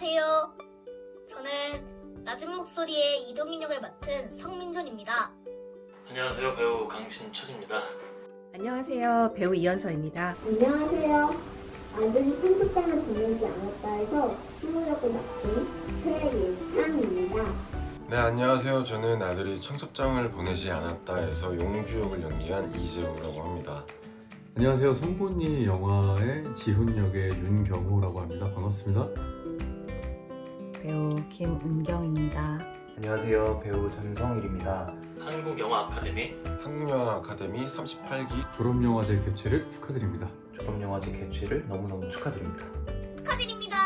안녕하세요. 저는 낮은 목소리의 이동인 역을 맡은 성민준입니다. 안녕하세요 배우 강신철입니다 안녕하세요. 배우 이현서입니다. 안녕하세요. 아들이 청첩장을 보내지 않았다 해서 시무력을 맡은 최예찬입니다. 네 안녕하세요 저는 아들이 청첩장을 보내지 않았다 해서 용주 역을 연기한 이재우라고 합니다 안녕하세요. 송곳니 영화의 지훈 역의 윤경호라고 합니다. 반갑습니다. 배우 김은경입니다. 안녕하세요. 배우 전성일입니다. 한국영화 아카데미 한국영화 아카데미 38기 졸업영화제 개최를 축하드립니다. 졸업영화제 개최를 너무너무 축하드립니다. 축하드립니다.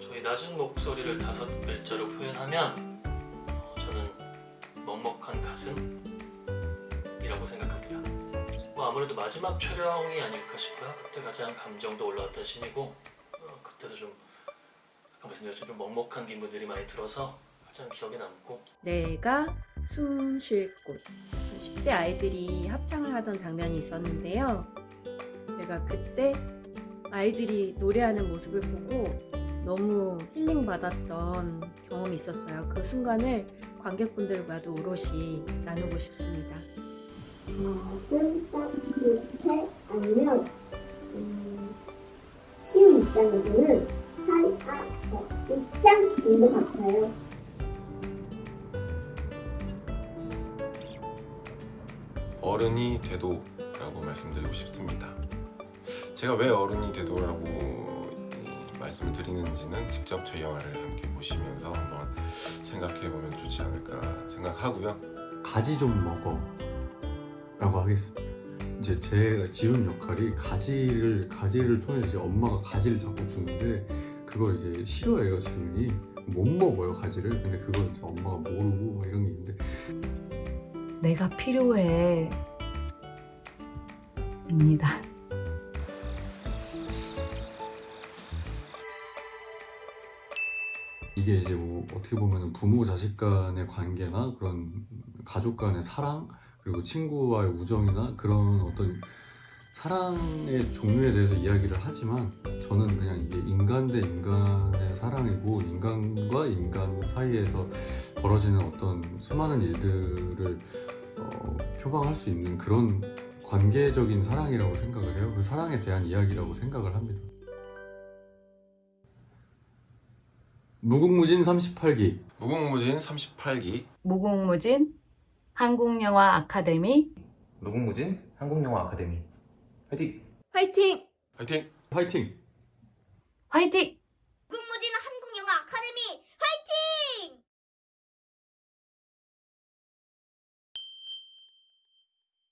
저희 낮은 목소리를 다섯 글자로 표현하면 어, 저는 먹먹한 가슴이라고 생각합니다 뭐 아무래도 마지막 촬영이 아닐까 싶어요 그때 가장 감정도 올라왔던 신이고 어, 그때도 좀 아까 말씀드렸죠 좀 먹먹한 기분들이 많이 들어서 가장 기억에 남고 내가 숨 쉴 곳. 10대 아이들이 합창을 하던 장면이 있었는데요. 제가 그때 아이들이 노래하는 모습을 보고 너무 힐링 받았던 경험이 있었어요. 그 순간을 관객분들과도 오롯이 나누고 싶습니다. 어른이 되도 라고 말씀드리고 싶습니다. 제가 왜 어른이 되도라고 이 말씀을 드리는지는 직접 저희 영화를 함께 보시면서 한번 생각해보면 좋지 않을까 생각하고요. 가지 좀 먹어 라고 하겠습니다. 이제 제가 지훈 역할이 가지를 가지를 통해서 이제 엄마가 가지를 자꾸 주는데 그걸 이제 싫어해요 지훈이 못 먹어요 가지를 근데 그걸 이제 엄마가 모르고 막 이런 게 있는데 내가 필요해. 입니다. 이게 이제 뭐 어떻게 보면 부모 자식 간의 관계나 그런 가족 간의 사랑 그리고 친구와의 우정이나 그런 어떤 사랑의 종류에 대해서 이야기를 하지만 저는 그냥 이게 인간 대 인간의 사랑이고 인간과 인간 사이에서 벌어지는 어떤 수많은 일들을 어, 표방할 수 있는 그런 관계적인 사랑이라고 생각을 해요. 그 사랑에 대한 이야기라고 생각을 합니다. 무궁무진 38기 무궁무진 38기 무궁무진 한국영화 아카데미 무궁무진 한국영화 아카데미 화이팅! 화이팅! 화이팅! 화이팅! 화이팅!